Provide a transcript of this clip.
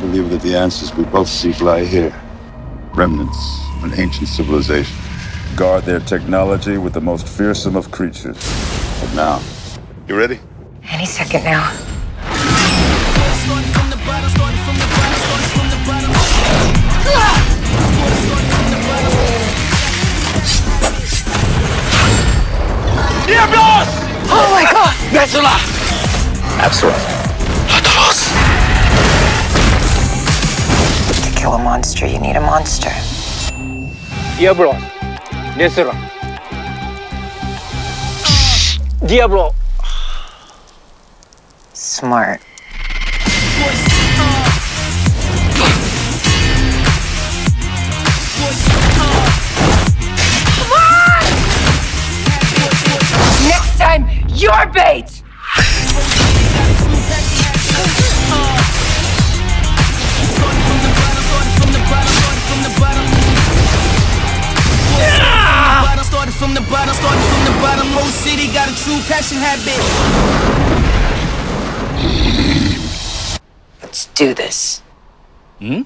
believe that the answers we both seek lie here. Remnants of an ancient civilization. Guard their technology with the most fearsome of creatures. But now, you ready? Any second now. Diablos! Oh my god! Nerscylla! Axeroth. To kill a monster, you need a monster. Diablo. Nerscylla. Diablo. Smart. Next time, your bait! From the bottom, started from the bottom. Whole city got a true passion habit. Let's do this. Hmm?